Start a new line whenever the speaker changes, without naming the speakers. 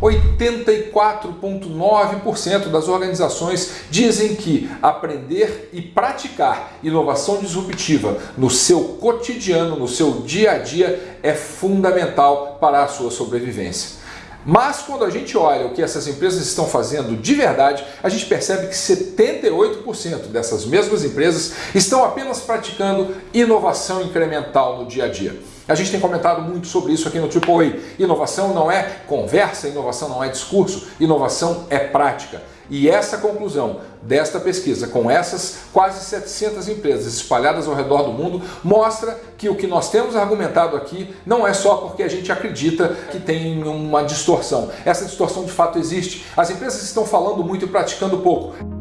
84,9% das organizações dizem que aprender e praticar inovação disruptiva no seu cotidiano, no seu dia a dia, é fundamental para a sua sobrevivência. Mas quando a gente olha o que essas empresas estão fazendo de verdade, a gente percebe que 78% dessas mesmas empresas estão apenas praticando inovação incremental no dia a dia. A gente tem comentado muito sobre isso aqui no AAA. Inovação não é conversa, inovação não é discurso, inovação é prática. E essa conclusão desta pesquisa, com essas quase 700 empresas espalhadas ao redor do mundo, mostra que o que nós temos argumentado aqui não é só porque a gente acredita que tem uma distorção. Essa distorção de fato existe. As empresas estão falando muito e praticando pouco.